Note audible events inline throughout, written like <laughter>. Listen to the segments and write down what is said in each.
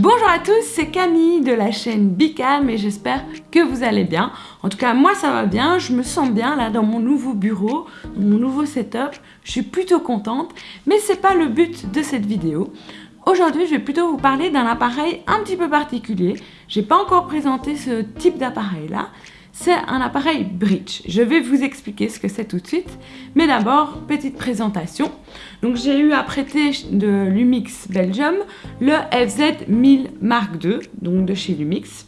Bonjour à tous, c'est Camille de la chaîne Bicam et j'espère que vous allez bien. En tout cas, moi ça va bien, je me sens bien là dans mon nouveau bureau, mon nouveau setup. Je suis plutôt contente, mais c'est pas le but de cette vidéo. Aujourd'hui, je vais plutôt vous parler d'un appareil un petit peu particulier. J'ai pas encore présenté ce type d'appareil là c'est un appareil bridge. Je vais vous expliquer ce que c'est tout de suite. Mais d'abord, petite présentation. Donc j'ai eu à prêter de Lumix Belgium le FZ1000 Mark II, donc de chez Lumix.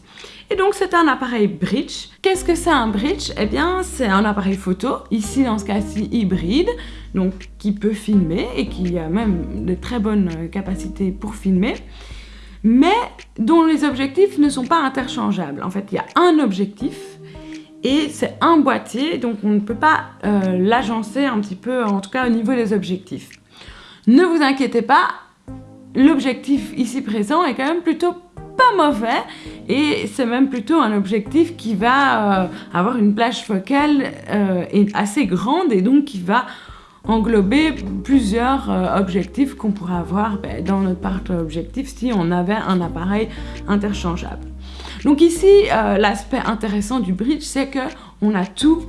Et donc c'est un appareil bridge. Qu'est-ce que c'est un bridge? Eh bien c'est un appareil photo, ici dans ce cas-ci hybride, donc qui peut filmer et qui a même de très bonnes capacités pour filmer mais dont les objectifs ne sont pas interchangeables. En fait, il y a un objectif et c'est un boîtier, donc on ne peut pas euh, l'agencer un petit peu, en tout cas au niveau des objectifs. Ne vous inquiétez pas, l'objectif ici présent est quand même plutôt pas mauvais et c'est même plutôt un objectif qui va euh, avoir une plage focale euh, assez grande et donc qui va englober plusieurs objectifs qu'on pourrait avoir ben, dans notre parc objectif si on avait un appareil interchangeable. Donc ici, euh, l'aspect intéressant du bridge, c'est que on a tout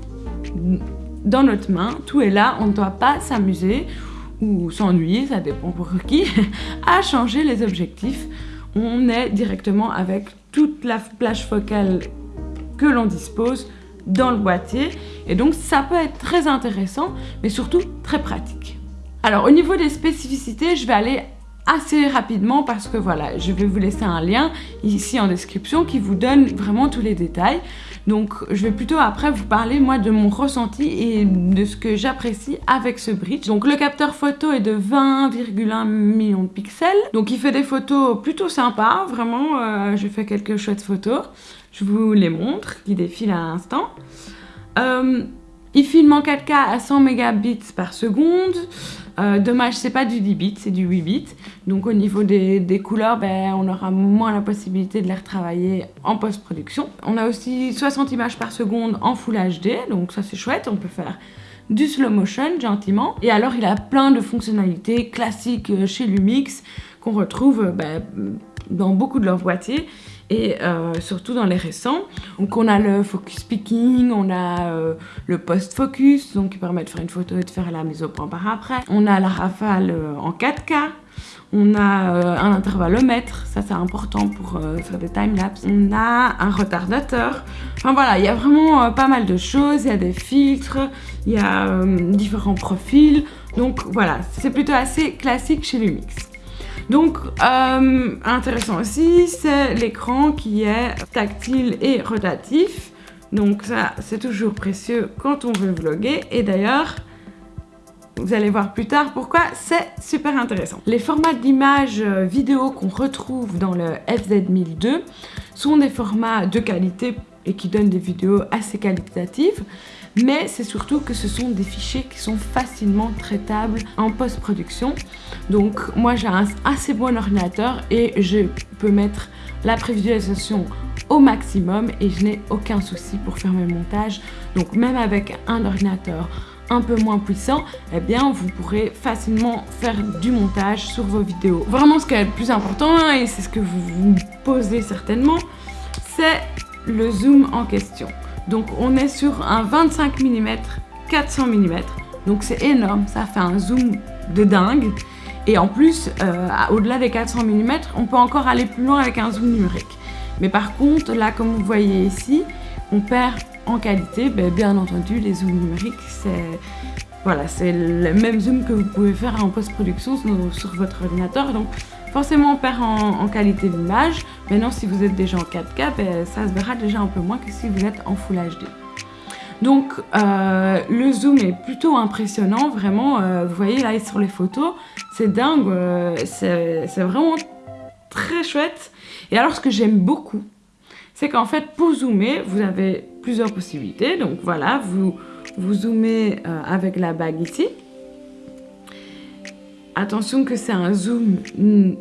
dans notre main, tout est là, on ne doit pas s'amuser ou s'ennuyer, ça dépend pour qui, <laughs> à changer les objectifs. On est directement avec toute la plage focale que l'on dispose dans le boîtier et donc ça peut être très intéressant mais surtout très pratique. Alors au niveau des spécificités, je vais aller assez rapidement parce que voilà, je vais vous laisser un lien ici en description qui vous donne vraiment tous les détails. Donc je vais plutôt après vous parler moi de mon ressenti et de ce que j'apprécie avec ce bridge. Donc le capteur photo est de 20,1 millions de pixels. Donc il fait des photos plutôt sympas, vraiment euh, je fais quelques chouettes photos. Je vous les montre, qui défilent à l'instant. Euh, il filme en 4K à 100 mégabits par seconde. Euh, dommage, c'est pas du 10 bits, c'est du 8 bits. Donc au niveau des, couleurs, ben, on aura moins la possibilité de les retravailler en post-production. On a aussi 60 images par seconde en Full HD, donc ça c'est chouette, on peut faire du slow motion gentiment. Et alors il a plein de fonctionnalités classiques euh, chez Lumix qu'on retrouve ben, dans beaucoup de leurs boîtiers et euh, surtout dans les récents. Donc on a le focus picking, on a euh, le post-focus, donc qui permet de faire une photo et de faire la mise au point par après. On a la rafale euh, en 4K, on a un intervallomètre, ça c'est important pour faire des timelapses. On a un retardateur. Enfin voilà, il y a vraiment pas mal de choses, il y a des filtres, il y a différents profils. Donc voilà, c'est plutôt assez classique chez Lumix. Donc, euh, intéressant aussi, c'est l'écran qui est tactile et rotatif. Donc ça, c'est toujours précieux quand on veut vlogger. Et d'ailleurs, vous allez voir plus tard pourquoi c'est super intéressant. Les formats d'image euh, vidéo qu'on retrouve dans le FZ1002 sont des formats de qualité et qui donnent des vidéos assez qualitatives mais c'est surtout que ce sont des fichiers qui sont facilement traitables en post-production. Donc moi j'ai un assez bon ordinateur et je peux mettre la prévisualisation au maximum et je n'ai aucun souci pour faire mes montages. Donc même avec un ordinateur un peu moins puissant, eh bien vous pourrez facilement faire du montage sur vos vidéos. Vraiment ce qui est le plus important, et c'est ce que vous vous posez certainement, c'est le zoom en question. Donc on est sur un 25 mm 400 mm. Donc c'est énorme, ça fait un zoom de dingue. Et en plus, euh, au-delà des 400 mm, on peut encore aller plus loin avec un zoom numérique. Mais par contre, là, comme vous voyez ici, on perd en qualité. Ben, bien entendu, les zooms numériques, c'est voilà, le même zoom que vous pouvez faire en post-production sur, votre ordinateur. Forcément on perd en, qualité d'image. Maintenant si vous êtes déjà en 4K, ben, ça se verra déjà un peu moins que si vous êtes en Full HD. Donc euh, le zoom est plutôt impressionnant, vraiment, euh, vous voyez là sur les photos, c'est dingue, euh, c'est vraiment très chouette. Et alors ce que j'aime beaucoup, c'est qu'en fait pour zoomer, vous avez plusieurs possibilités. Donc voilà, vous, vous zoomez avec la bague ici, Attention que c'est un zoom,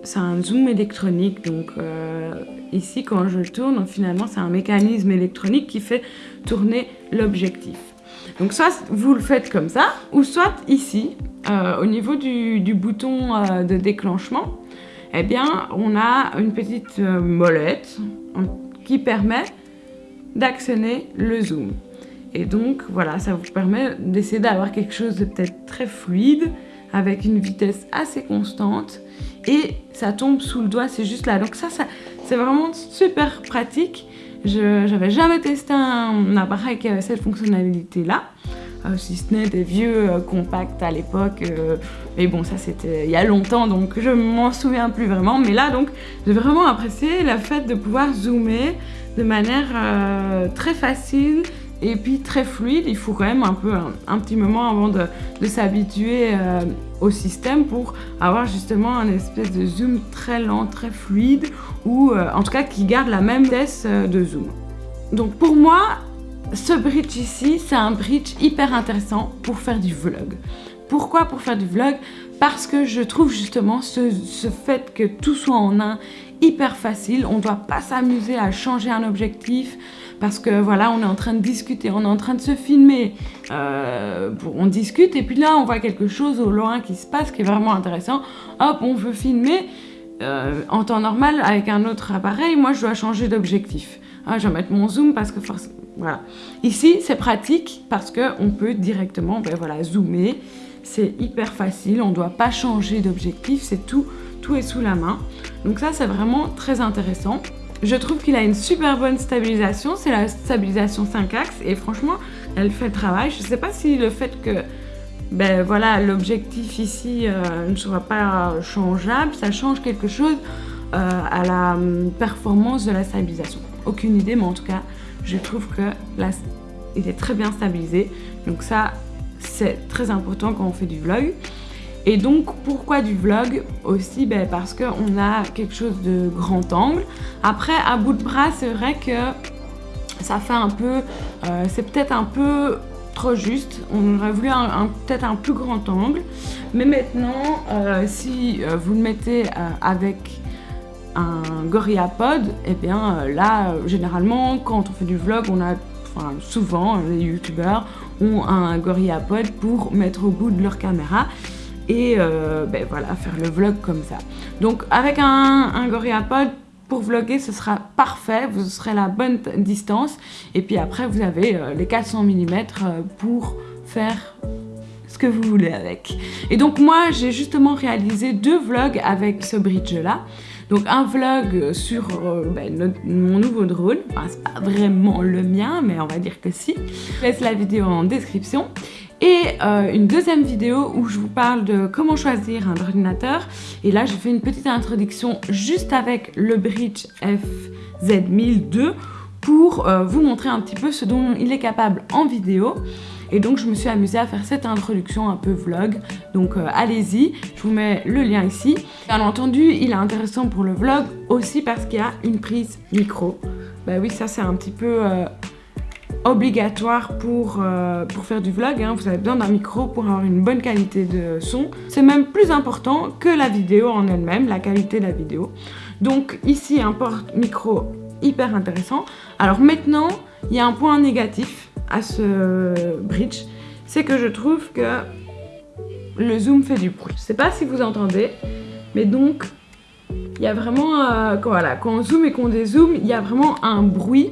c'est un zoom électronique, donc euh, ici quand je tourne, finalement c'est un mécanisme électronique qui fait tourner l'objectif. Donc soit vous le faites comme ça, ou soit ici, euh, au niveau du, bouton euh, de déclenchement, eh bien, on a une petite molette qui permet d'actionner le zoom. Et donc, voilà, ça vous permet d'essayer d'avoir quelque chose de peut-être très fluide, avec une vitesse assez constante, et ça tombe sous le doigt, c'est juste là. Donc ça, c'est vraiment super pratique. Je n'avais jamais testé un appareil qui avait cette fonctionnalité-là. Euh, si ce n'est des vieux euh, compacts à l'époque. Euh, mais bon, ça c'était il y a longtemps, donc je m'en souviens plus vraiment. Mais là, donc, j'ai vraiment apprécié le fait de pouvoir zoomer de manière très facile et puis très fluide. Il faut quand même un peu un, petit moment avant de, s'habituer au système pour avoir justement un espèce de zoom très lent, très fluide ou en tout cas qui garde la même vitesse de zoom. Donc pour moi, ce bridge ici, c'est un bridge hyper intéressant pour faire du vlog. Pourquoi pour faire du vlog? Parce que je trouve justement ce, fait que tout soit en un hyper facile. On ne doit pas s'amuser à changer un objectif parce que voilà, on est en train de discuter, on est en train de se filmer. Euh, on discute et puis là, on voit quelque chose au loin qui se passe qui est vraiment intéressant. Hop, on veut filmer. Euh, en temps normal, avec un autre appareil, moi, je dois changer d'objectif. Ah, je vais mettre mon zoom parce que forcément voilà. Ici, c'est pratique parce qu'on peut directement ben voilà, zoomer. C'est hyper facile, on ne doit pas changer d'objectif, c'est tout, tout est sous la main. Donc ça, c'est vraiment très intéressant. Je trouve qu'il a une super bonne stabilisation, c'est la stabilisation 5 axes et franchement, elle fait le travail. Je ne sais pas si le fait que ben voilà, l'objectif ici euh, ne sera pas changeable, ça change quelque chose euh, à la hum, performance de la stabilisation. Aucune idée, mais en tout cas, je trouve que là, il est très bien stabilisé. Donc ça, c'est très important quand on fait du vlog. Et donc, pourquoi du vlog Aussi? Ben, parce qu'on a quelque chose de grand angle. Après, à bout de bras, c'est vrai que ça fait un peu... Euh, c'est peut-être un peu trop juste. On aurait voulu un, peut-être un plus grand angle. Mais maintenant, euh, si euh, vous le mettez avec un GorillaPod, et eh bien là, généralement, quand on fait du vlog, on a, enfin souvent, les youtubeurs ont un GorillaPod pour mettre au bout de leur caméra et euh, ben voilà, faire le vlog comme ça. Donc avec un, un GorillaPod, pour vlogger, ce sera parfait, vous serez la bonne distance. Et puis après, vous avez les 400 mm pour faire ce que vous voulez avec. Et donc moi, j'ai justement réalisé deux vlogs avec ce bridge-là. Donc un vlog sur euh, ben, mon nouveau drone. Enfin, c'est pas vraiment le mien, mais on va dire que si. Je laisse la vidéo en description. Et euh, une deuxième vidéo où je vous parle de comment choisir un ordinateur. Et là, j'ai fait une petite introduction juste avec le Bridge FZ1002 pour euh, vous montrer un petit peu ce dont il est capable en vidéo. Et donc je me suis amusée à faire cette introduction un peu vlog. Donc euh, allez-y, je vous mets le lien ici. Bien entendu, il est intéressant pour le vlog aussi parce qu'il y a une prise micro. Bah oui, ça c'est un petit peu obligatoire pour, euh, pour faire du vlog. Hein. Vous avez besoin d'un micro pour avoir une bonne qualité de son. C'est même plus important que la vidéo en elle-même, la qualité de la vidéo. Donc ici, un porte-micro hyper intéressant. Alors maintenant, il y a un point négatif à ce bridge, c'est que je trouve que le zoom fait du bruit. Je sais pas si vous entendez, mais donc il y a vraiment, euh, quand, voilà, quand on zoome et qu'on dézoome, il y a vraiment un bruit.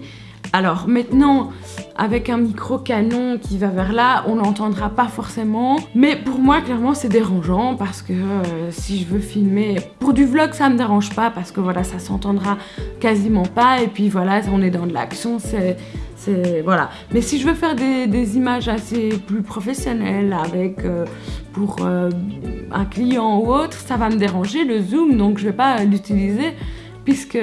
Alors maintenant, avec un micro canon qui va vers là, on n'entendra pas forcément. Mais pour moi, clairement, c'est dérangeant parce que euh, si je veux filmer... Pour du vlog, ça me dérange pas parce que voilà, ça s'entendra quasiment pas. Et puis voilà, on est dans de l'action, c'est voilà. Mais si je veux faire des, images assez plus professionnelles avec euh, pour euh, un client ou autre, ça va me déranger le zoom, donc je vais pas l'utiliser puisque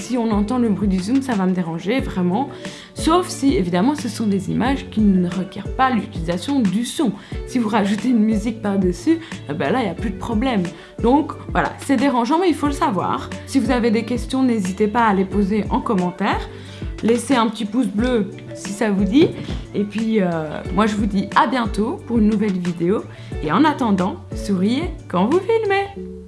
si on entend le bruit du zoom, ça va me déranger vraiment. Sauf si, évidemment, ce sont des images qui ne requièrent pas l'utilisation du son. Si vous rajoutez une musique par-dessus, eh ben là, il n'y a plus de problème. Donc, voilà, c'est dérangeant, mais il faut le savoir. Si vous avez des questions, n'hésitez pas à les poser en commentaire. Laissez un petit pouce bleu si ça vous dit. Et puis, euh, moi, je vous dis à bientôt pour une nouvelle vidéo. Et en attendant, souriez quand vous filmez